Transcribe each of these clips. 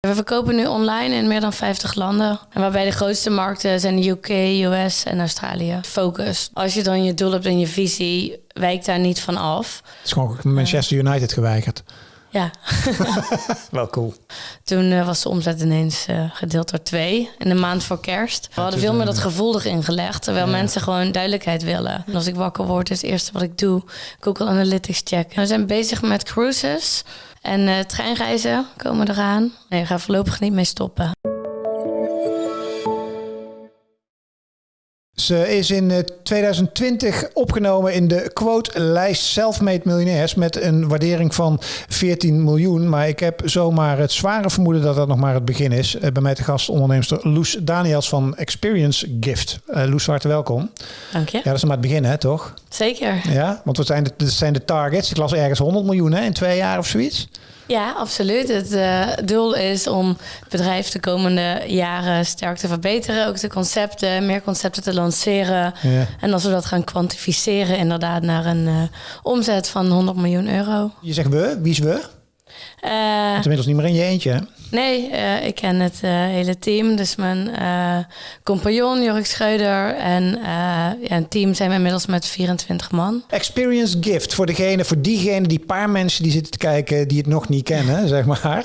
We verkopen nu online in meer dan 50 landen. En waarbij de grootste markten zijn de UK, US en Australië. Focus. Als je dan je doel hebt en je visie, wijkt daar niet van af. Het is gewoon Manchester United geweigerd. Ja. Wel cool. Toen uh, was de omzet ineens uh, gedeeld door twee in de maand voor kerst. We hadden veel meer dat gevoel erin gelegd, terwijl ja. mensen gewoon duidelijkheid willen. En als ik wakker word, is het eerste wat ik doe Google Analytics checken. We zijn bezig met cruises en uh, treinreizen komen eraan. Nee, we gaan voorlopig niet mee stoppen. Ze is in 2020 opgenomen in de quote-lijst Selfmade Miljonairs met een waardering van 14 miljoen. Maar ik heb zomaar het zware vermoeden dat dat nog maar het begin is. Bij mij te gast onderneemster Loes Daniels van Experience Gift. Uh, Loes, hartelijk welkom. Dank je. Ja, dat is maar het begin, hè, toch? Zeker. Ja, want wat zijn de, zijn de targets? Ik las ergens 100 miljoen hè, in twee jaar of zoiets. Ja, absoluut. Het uh, doel is om het bedrijf de komende jaren sterk te verbeteren. Ook de concepten, meer concepten te lanceren. Ja. En als we dat gaan kwantificeren, inderdaad naar een uh, omzet van 100 miljoen euro. Je zegt we, wie is we? Uh, inmiddels niet meer in je eentje, hè? Nee, uh, ik ken het uh, hele team. Dus mijn uh, compagnon Jorik Schreuder en ja, een team zijn we inmiddels met 24 man. Experience Gift voor degene, voor diegene, die paar mensen die zitten te kijken die het nog niet kennen, zeg maar.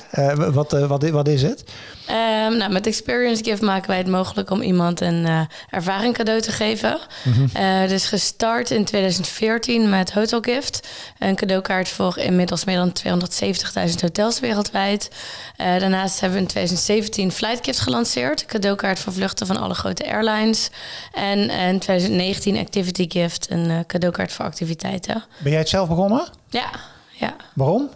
wat, wat, wat is het? Um, nou, met Experience Gift maken wij het mogelijk om iemand een uh, ervaring cadeau te geven. Mm -hmm. uh, dus gestart in 2014 met Hotel Gift. Een cadeaukaart voor inmiddels meer dan 270.000 hotels wereldwijd. Uh, daarnaast hebben we in 2017 Flight Gift gelanceerd. Een cadeaukaart voor vluchten van alle grote airlines. En in 2019 Activity Gift, een cadeaukaart voor activiteiten. Ben jij het zelf begonnen? Ja. ja. Waarom?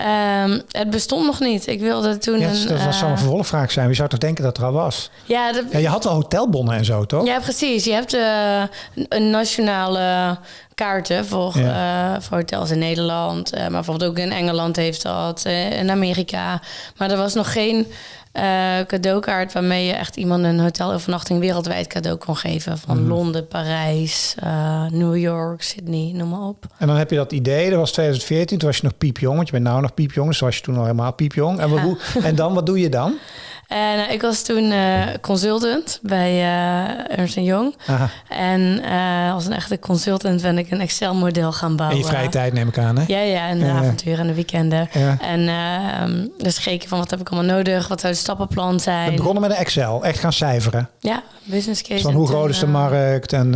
Um, het bestond nog niet. Ik wilde toen. Ja, een, dat uh, zou een vervolgvraag zijn. Wie zou toch denken dat er al was? Ja, de, ja, je had wel hotelbonnen en zo, toch? Ja, precies. Je hebt uh, een nationale kaarten voor, ja. uh, voor hotels in Nederland. maar bijvoorbeeld ook in Engeland heeft dat. in Amerika. Maar er was nog geen cadeaukaart waarmee je echt iemand een hotelovernachting wereldwijd cadeau kon geven. Van mm. Londen, Parijs, uh, New York, Sydney, noem maar op. En dan heb je dat idee, dat was 2014, toen was je nog piepjong, want je bent nou nog piepjong, dus was je toen al helemaal piepjong. En, ja. hoe, en dan, wat doe je dan? En uh, ik was toen uh, consultant bij uh, Ernst Young. Aha. En als een echte consultant ben ik een Excel-model gaan bouwen. In je vrije tijd neem ik aan, hè? Ja, ja, en de avonturen en de weekenden. Ja. En ehm, dus gekeken van wat heb ik allemaal nodig, wat zou het stappenplan zijn. We begonnen met een Excel, echt gaan cijferen. Ja, business case. Dus van hoe groot is de markt en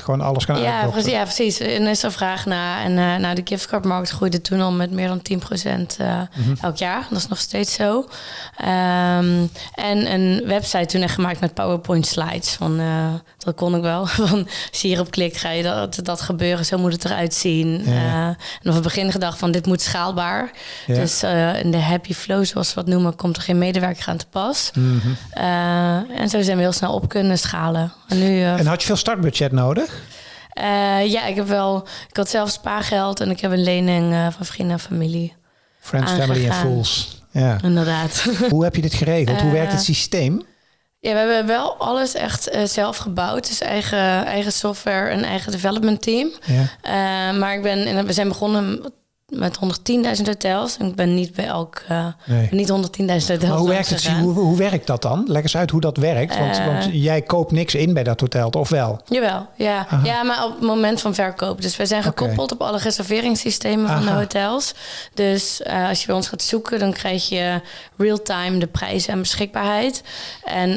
gewoon alles gaan ja, precies, ja, precies. En is er vraag naar. En nou, de giftcardmarkt groeide toen al met meer dan 10% mm -hmm. elk jaar. Dat is nog steeds zo. Um, en een website toen echt gemaakt met PowerPoint slides. Van, uh, dat kon ik wel. Van, als je hierop klikt, ga je dat, dat gebeuren. Zo moet het eruit zien. Ja. Uh, en op het begin gedacht van, dit moet schaalbaar. Ja. Dus uh, in de happy flow, zoals we dat noemen, komt er geen medewerker aan te pas. Mm -hmm. en zo zijn we heel snel op kunnen schalen. En, nu, en had je veel startbudget nodig? ja, ik heb wel... Ik had zelf spaargeld en ik heb een lening van vrienden en familie. Friends, aangegaan. family en fools. Ja, inderdaad. Hoe heb je dit geregeld? Hoe werkt het systeem? Ja, we hebben wel alles echt uh, zelf gebouwd. Dus eigen, eigen software en eigen development team. Ja. Uh, maar ik ben, we zijn begonnen met 110.000 hotels. En ik ben niet bij elk, uh, nee. niet 110.000 hotels. Maar hoe werkt, het, hoe, hoe, werkt dat dan? Leg eens uit hoe dat werkt. Want, uh, want, jij koopt niks in bij dat hotel, of wel? Jawel, ja. Ja, maar op het moment van verkoop. Dus wij zijn gekoppeld okay. op alle reserveringssystemen Aha. van de hotels. Dus uh, als je bij ons gaat zoeken, dan krijg je real-time de prijzen en beschikbaarheid. En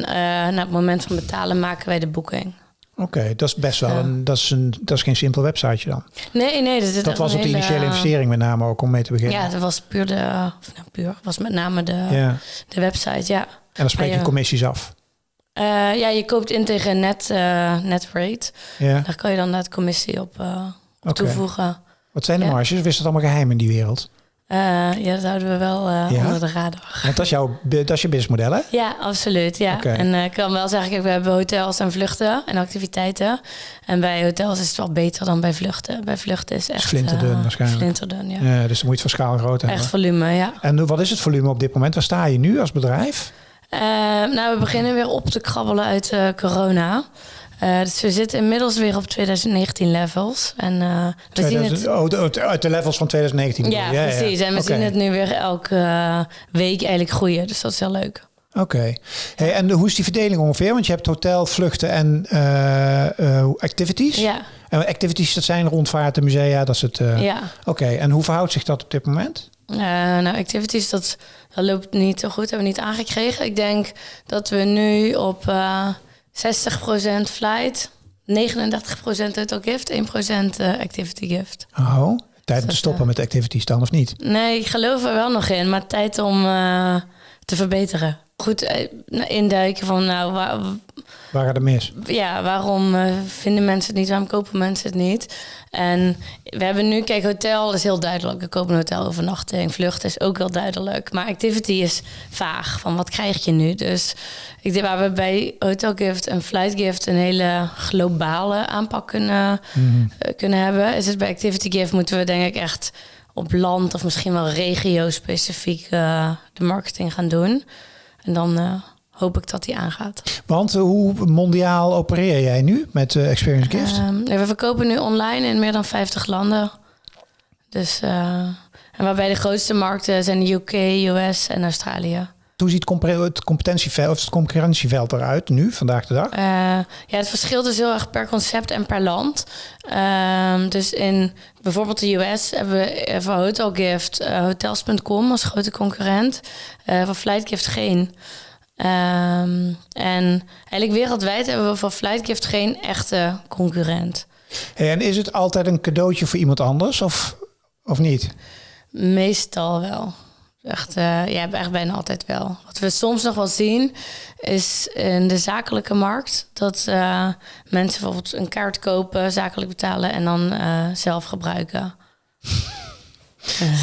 na het moment van betalen maken wij de boeking. Oké, okay, dat is best wel ja. een, dat is een, dat is geen simpel websiteje dan. Nee, nee, dat, dat was op de initiële investering met name ook om mee te beginnen. Ja, dat was puur de, of nou, puur was met name de, ja. de website, ja. En dan spreek je, je commissies af. Uh, ja, je koopt in tegen net, uh, net rate. Ja. Daar kan je dan net commissie op, op okay. toevoegen. Wat zijn de marges? Is dat allemaal geheim in die wereld? Uh, ja, dat houden we wel uh, ja? onder de radar. Want dat is, jouw, dat is je businessmodel, hè? Ja, absoluut. Ja. Okay. En uh, ik kan wel zeggen, we hebben hotels en vluchten en activiteiten. En bij hotels is het wel beter dan bij vluchten. Bij vluchten is echt... Flinterdun waarschijnlijk. Flinterdun, ja. ja. Dus dan moet je het van schaal groot hebben. Echt volume, ja. En wat is het volume op dit moment? Waar sta je nu als bedrijf? nou, we beginnen weer op te krabbelen uit corona. Uh, dus we zitten inmiddels weer op 2019 levels. En uh, we 2000, zien het... Oh, uit de levels van 2019. Ja, ja precies. En we zien het nu weer elke uh, week eigenlijk groeien. Dus dat is heel leuk. Oké. Hey, en hoe is die verdeling ongeveer? Want je hebt hotel, vluchten en activities. Ja. En activities, dat zijn rondvaarten, musea, dat is het. ja. Oké. En hoe verhoudt zich dat op dit moment? nou, activities, dat, dat loopt niet zo goed. Hebben we niet aangekregen. Ik denk dat we nu op 60% flight, 39% total gift, 1% eh, activity gift. Oh, tijd om te stoppen eh, met activities dan of niet? Nee, ik geloof er wel nog in, maar tijd om uh, te verbeteren. Goed induiken van nou, waar, waar gaat het mis? Ja, waarom vinden mensen het niet? Waarom kopen mensen het niet? En we hebben nu, kijk, hotel is heel duidelijk. We kopen een hotel overnachting. Vlucht is ook wel duidelijk. Maar activity is vaag. Van wat krijg je nu? Dus ik denk waar we bij Hotel Gift en Flight Gift een hele globale aanpak kunnen, mhm. eh, kunnen hebben. Is het bij Activity Gift moeten we denk ik echt op land of misschien wel regio-specifiek uh, de marketing gaan doen. En dan uh, hoop ik dat die aangaat. Want hoe mondiaal opereer jij nu met uh, Experience Gift? Um, we verkopen nu online in meer dan 50 landen. Dus, en waarbij de grootste markten zijn de UK, US en Australië. Hoe ziet het competentieveld of het concurrentieveld eruit nu, vandaag de dag? Uh, ja, het verschilt dus heel erg per concept en per land. Uh, dus in bijvoorbeeld de US hebben we voor Hotelgift uh, Hotels.com als grote concurrent. Voor Flightgift geen. Um, en eigenlijk wereldwijd hebben we voor Flightgift geen echte concurrent. Hey, en is het altijd een cadeautje voor iemand anders of, of niet? Meestal wel. Echt, uh, ja, echt bijna altijd wel. Wat we soms nog wel zien, is in de zakelijke markt dat uh, mensen bijvoorbeeld een kaart kopen, zakelijk betalen en dan uh, zelf gebruiken.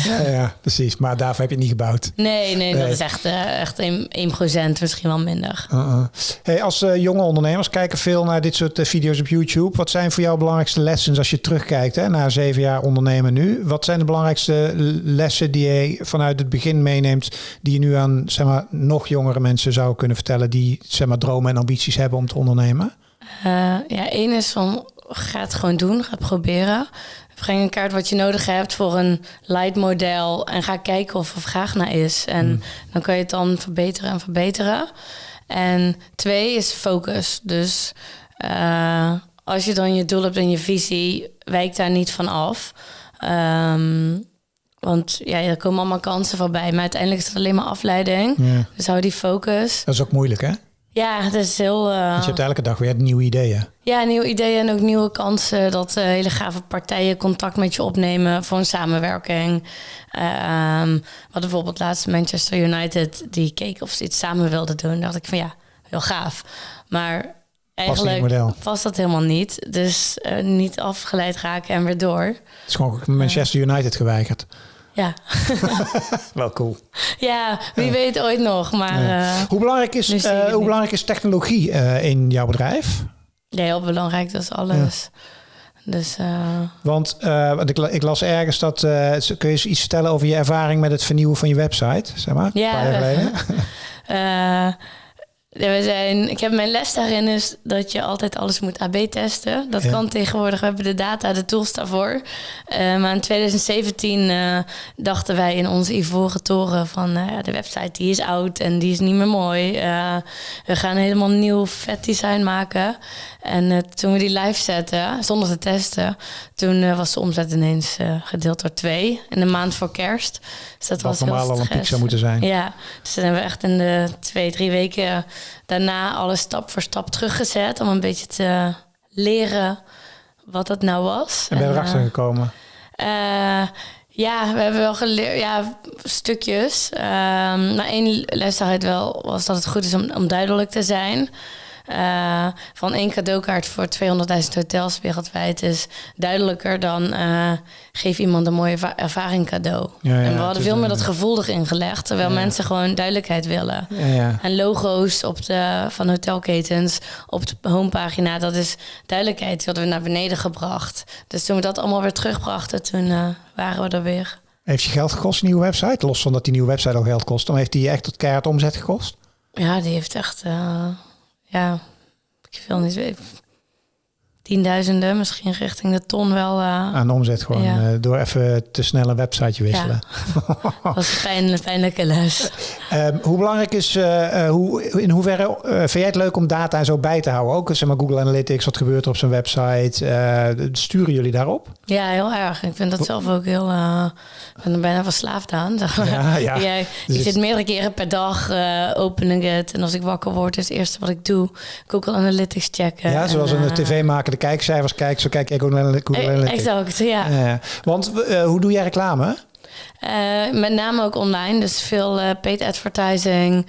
Ja, ja, precies. Maar daarvoor heb je het niet gebouwd. Nee, nee, dat is echt, uh, echt 1%, misschien wel minder. Uh -uh. Hey, als uh, jonge ondernemers kijken veel naar dit soort video's op YouTube. Wat zijn voor jou belangrijkste lessen als je terugkijkt hè, na zeven jaar ondernemen nu? Wat zijn de belangrijkste lessen die je vanuit het begin meeneemt, die je nu aan zeg maar, nog jongere mensen zou kunnen vertellen die zeg maar, dromen en ambities hebben om te ondernemen? ja, één is van ga het gewoon doen, ga het proberen. Breng een kaart wat je nodig hebt voor een light model en ga kijken of er vraag naar is. En hmm. dan kan je het dan verbeteren en verbeteren. En twee is focus. Dus uh, als je dan je doel hebt en je visie, wijk daar niet van af. Um, want ja, er komen allemaal kansen voorbij. Maar uiteindelijk is het alleen maar afleiding. Dus hou die focus. Dat is ook moeilijk, hè? Ja, dat is heel... Uh... je hebt elke dag weer nieuwe ideeën. Ja, nieuwe ideeën en ook nieuwe kansen. Dat uh, hele gave partijen contact met je opnemen voor een samenwerking. Uh, wat bijvoorbeeld laatst Manchester United, die keek of ze iets samen wilden doen. dacht ik van ja, heel gaaf. Maar eigenlijk past dat helemaal niet. Dus uh, niet afgeleid raken en weer door. Het is gewoon Manchester United geweigerd. Ja. Wel cool. Ja, wie weet ooit nog. Maar, uh, hoe, belangrijk is, uh, hoe belangrijk is technologie uh, in jouw bedrijf? Ja, heel belangrijk. Dat is alles. Dus, want, want ik, ik, las ergens dat... kun je eens iets vertellen over je ervaring met het vernieuwen van je website? Zeg maar, ja. Een paar jaar geleden. we zijn, ik heb mijn les daarin is dat je altijd alles moet AB testen. Dat kan tegenwoordig. We hebben de data, de tools daarvoor. Uh, maar in 2017 uh, eh, dachten wij in onze ivoren toren van uh, de website die is oud en die is niet meer mooi. we gaan helemaal nieuw vet design maken. En toen we die live zetten, zonder te testen, toen was de omzet ineens gedeeld door twee in de maand voor kerst. Dus dat was normaal al een piek zou moeten zijn. Ja, dus dan hebben we echt in de twee, drie weken daarna alles stap voor stap teruggezet om een beetje te leren wat dat nou was. En ben je erachter uh, gekomen? Uh, ja, we hebben wel geleerd, ja, stukjes. Uh, maar één les daaruit wel was dat het goed is om, om duidelijk te zijn. Uh, van één cadeaukaart voor 200.000 hotels wereldwijd is duidelijker dan uh, geef iemand een mooie ervaring cadeau. Ja, ja, en we hadden veel meer dat gevoel erin gelegd, terwijl mensen gewoon duidelijkheid willen. En logo's op de, van hotelketens op de homepagina, dat is duidelijkheid. Die hadden we naar beneden gebracht. Dus toen we dat allemaal weer terugbrachten, toen uh, waren we er weer. Heeft je geld gekost, een nieuwe website? Los van dat die nieuwe website al geld kost, dan heeft die echt tot keihard omzet gekost? Ja, die heeft echt ja, ik wil niet weten. Tienduizenden, misschien richting de ton wel. Uh, Aan omzet gewoon, Ja. eh, door even te snel een websiteje wisselen. dat was een pijnlijke, pijnlijke les. Ehm, hoe belangrijk is, eh, hoe, in hoeverre vind jij het leuk om data en zo bij te houden? Ook zeg maar Google Analytics, wat gebeurt er op zijn website? Sturen jullie daarop? Ja, heel erg. Ik vind dat zelf ook heel... ik ben er bijna verslaafd aan. zeg maar. Ja, ja. Ja, je Dus- zit meerdere keren per dag open ik het. En als ik wakker word, is het eerste wat ik doe... Google Analytics checken. Ja, zoals En, een eh, tv-maker de kijkcijfers kijkt, zo kijk ik eh, Analytics. Exact, ja. Ja. want eh, hoe doe jij reclame? Eh, met name ook online. Dus veel eh, paid advertising,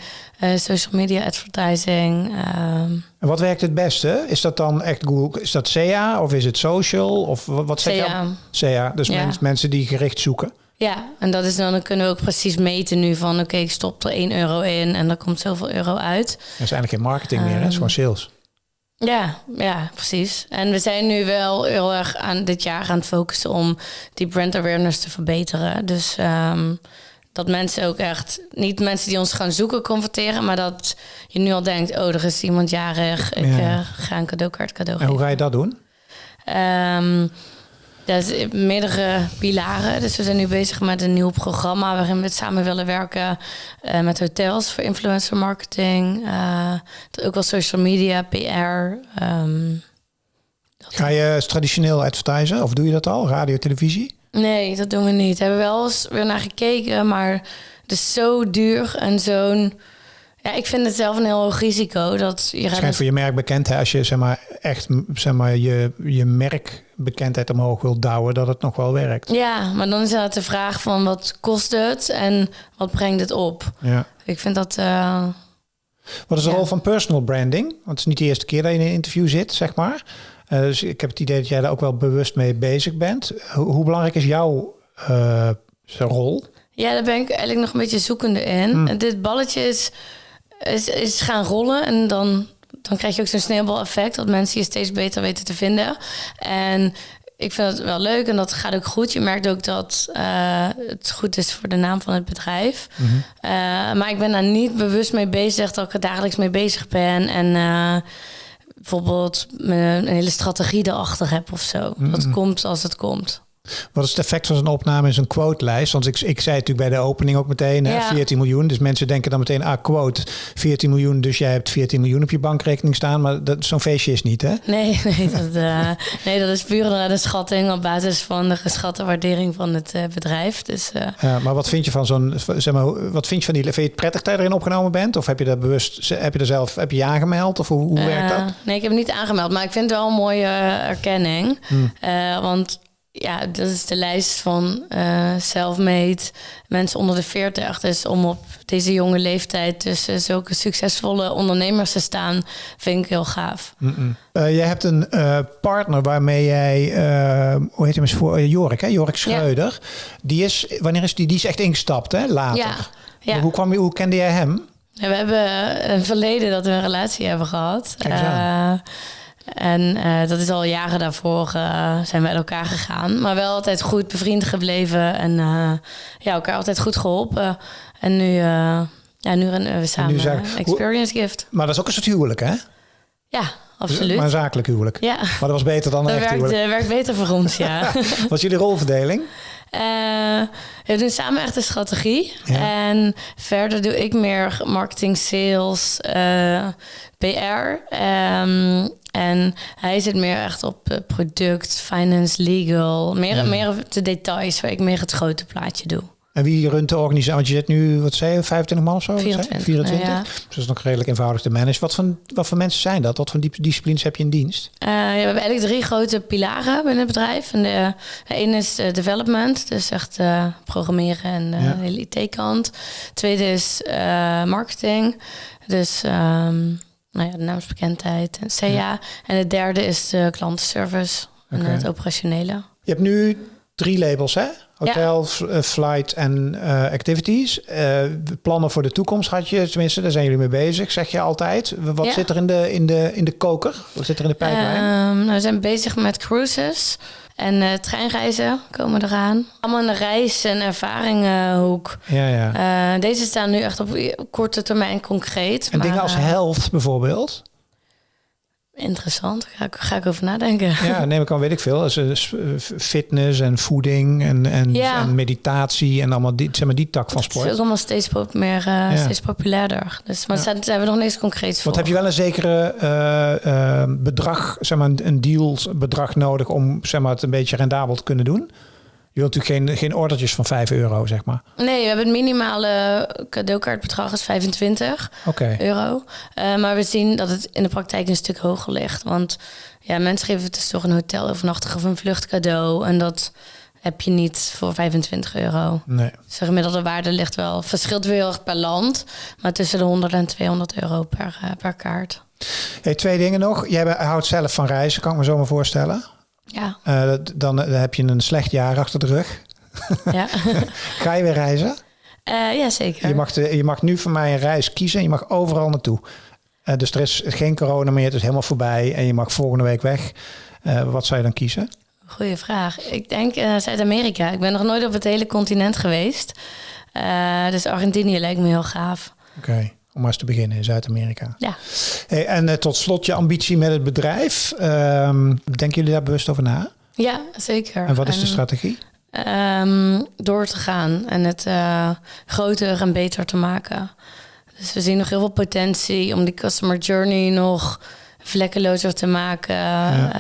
social media advertising. ehm, En wat werkt het beste? Is dat dan echt Google? Is dat SEA of is het social? Of wat wat zeg je? SEA. SEA, dus Ja. mens- mensen die gericht zoeken. Ja, en dat is dan, dan kunnen we ook precies meten nu van... oké, ik stop er 1 euro in en er komt zoveel euro uit. Dat is eigenlijk geen marketing meer, hè? het is Ehm, gewoon sales. Ja, ja, precies. En we zijn nu wel heel erg aan dit jaar aan het focussen om die brand awareness te verbeteren. Dus ehm, dat mensen ook echt, niet mensen die ons gaan zoeken converteren, maar dat je nu al denkt, oh, er is iemand jarig, ik Ja. eh, ga een cadeaukaart cadeau En hoe ga je dat doen? Ehm, dat is meerdere pilaren. Dus we zijn nu bezig met een nieuw programma waarin we samen willen werken eh, met hotels voor influencer marketing. eh, ook wel social media, PR. ehm, Ga je traditioneel advertisen of doe je dat al? Radio, televisie? Nee, dat doen we niet. Hebben we wel eens weer naar gekeken, maar het is zo duur en zo'n. Ja, ik vind het zelf een heel hoog risico dat je Het gaat. schijnt voor je merkbekendheid, als je zeg maar, echt zeg maar, je, je merkbekendheid omhoog wil douwen, dat het nog wel werkt. Ja, maar dan is het de vraag van wat kost het en wat brengt het op? Ja. Ik vind dat. eh, Wat is de Ja. rol van personal branding? Want het is niet de eerste keer dat je in een interview zit, zeg maar. Eh, dus ik heb het idee dat jij daar ook wel bewust mee bezig bent. Hoe, hoe belangrijk is jouw eh, rol? Ja, daar ben ik eigenlijk nog een beetje zoekende in. Hmm. Dit balletje is, is, is gaan rollen en dan, dan krijg je ook zo'n sneeuwbaleffect... dat mensen je steeds beter weten te vinden. En ik vind het wel leuk en dat gaat ook goed. Je merkt ook dat eh, het goed is voor de naam van het bedrijf. Eh, maar ik ben daar niet bewust mee bezig dat ik er dagelijks mee bezig ben... en eh, bijvoorbeeld een hele strategie erachter heb of zo. Dat komt als het komt. Wat is het effect van zo'n opname in zo'n quote-lijst? Want ik, ik zei het natuurlijk bij de opening ook meteen, hè, Ja. 14 miljoen. Dus mensen denken dan meteen, ah, quote, 14 miljoen. Dus jij hebt 14 miljoen op je bankrekening staan. Maar dat- zo'n feestje is niet, hè? Nee, nee, dat, eh, nee, dat is puur een schatting op basis van de geschatte waardering van het eh, bedrijf. Dus eh, Ja, maar wat vind je van zo'n, zeg maar, wat vind je van die, vind je het prettig dat je erin opgenomen bent? Of heb je dat bewust, heb je er zelf, heb je je aangemeld? Of hoe, hoe werkt dat? Nee, ik heb het niet aangemeld, maar ik vind het wel een mooie erkenning. Hmm. Want ja, dat is de lijst van eh self-made mensen onder de 40. Dus om op deze jonge leeftijd tussen zulke succesvolle ondernemers te staan, vind ik heel gaaf. Eh, jij hebt een eh, partner waarmee jij, eh, hoe heet hem eens voor, Jorik, hè? Jorik Schreuder. Die is, wanneer is die? Die is echt ingestapt, hè? Later. Ja, ja. Hoe, kwam je, hoe kende jij hem? Ja, we hebben een verleden dat we een relatie hebben gehad. Kijk eens aan. Eh, en eh, dat is al jaren daarvoor eh, zijn we uit elkaar gegaan. Maar wel altijd goed bevriend gebleven. En eh, ja, elkaar altijd goed geholpen. En nu, ja, nu rennen we samen zijn- experience gift. Maar dat is ook een soort huwelijk, hè? Ja, absoluut. Maar een zakelijk huwelijk. Ja, Maar dat was beter dan een dat echt werkt, huwelijk. eh, werkt beter voor ons, ja. Wat is jullie rolverdeling? Eh, we doen samen echt een strategie. Ja. En verder doe ik meer marketing, sales, eh, PR. Ehm, en hij zit meer echt op eh, product, finance, legal. Meer, Ja. meer op de details, waar ik meer het grote plaatje doe. En wie runt de organisatie? Want je zit nu, wat zei je, 25 man of zo? Wat zei je? 24, 24? ja. Dus dat is nog redelijk eenvoudig te managen. Wat voor, wat voor mensen zijn dat? Wat voor disciplines heb je in dienst? Eh, ja, we hebben eigenlijk drie grote pilaren binnen het bedrijf. En de, de ene is eh, development, dus echt eh, programmeren en Ja. de hele IT-kant. Tweede is marketing, dus ehm, nou ja, de naamsbekendheid en CA. En de derde is de klantenservice en het operationele. Je hebt nu drie labels, hè? Hotel, eh, flight en eh, activities. Eh, plannen voor de toekomst had je, tenminste, daar zijn jullie mee bezig, zeg je altijd. Wat Ja. zit er in de, in, de, in de koker? Wat zit er in de pijplijn? Ehm, nou, we zijn bezig met cruises en treinreizen komen eraan. Allemaal in de reis- en ervaringenhoek. ja, ja. Deze staan nu echt op korte termijn concreet. en maar, dingen als health bijvoorbeeld. Interessant, ga ik, ga ik over nadenken. Ja, neem ik aan, weet ik veel. Dus, eh, fitness en voeding en, en, Ja. en meditatie en allemaal die, zeg maar, die tak van Het is ook sport. allemaal steeds, pop- meer, eh, Ja. steeds populairder. Dus, maar Ja. zijn we nog niks concreets voor. Want heb je wel een zekere eh, eh, bedrag, zeg maar een dealsbedrag nodig om zeg maar, het een beetje rendabel te kunnen doen? Je wilt natuurlijk geen, geen ordertjes van 5 euro, zeg maar. Nee, we hebben het minimale cadeaukaartbedrag is 25 Oké. euro. Eh, maar we zien dat het in de praktijk een stuk hoger ligt. Want ja, mensen geven het dus toch een hotelovernachting of een vlucht cadeau. En dat heb je niet voor 25 euro. Nee. Dus de gemiddelde waarde ligt wel, verschilt weer heel erg per land. Maar tussen de 100 en 200 euro per, eh, per kaart. Hey, twee dingen nog. Jij houdt zelf van reizen, kan ik me zo maar voorstellen. Ja, Eh, dan, eh, heb je een slecht jaar achter de rug. ja. Ga je weer reizen? Eh, ja zeker. Je mag, de, je mag nu van mij een reis kiezen en je mag overal naartoe. Dus er is geen corona meer, het is helemaal voorbij en je mag volgende week weg. Wat zou je dan kiezen? Goeie vraag. Ik denk Zuid-Amerika. Ik ben nog nooit op het hele continent geweest. Dus Argentinië lijkt me heel gaaf. Oké, om maar eens te beginnen in Zuid-Amerika. Ja. Hey, en eh, tot slot je ambitie met het bedrijf. Ehm, denken jullie daar bewust over na? Ja, zeker. En wat is de strategie? ehm, door te gaan en het eh, groter en beter te maken. Dus we zien nog heel veel potentie om die customer journey nog vlekkelozer te maken.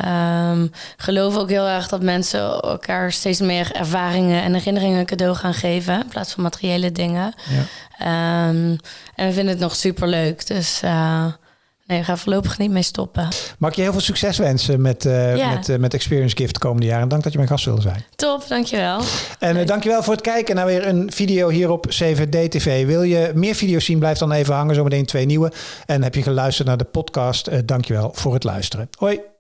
Ehm, geloof ook heel erg dat mensen elkaar steeds meer ervaringen en herinneringen cadeau gaan geven in plaats van materiële dingen. Ja. Ehm, en we vinden het nog super leuk. Dus eh, nee, we gaan voorlopig niet mee stoppen. Mag ik je heel veel succes wensen met, eh, Ja. met, eh, met Experience Gift de komende jaren. En dank dat je mijn gast wilde zijn. Top, dankjewel. En uh, dankjewel voor het kijken naar weer een video hier op CVD TV. Wil je meer video's zien, blijf dan even hangen. Zometeen twee nieuwe. En heb je geluisterd naar de podcast, dankjewel voor het luisteren. Hoi.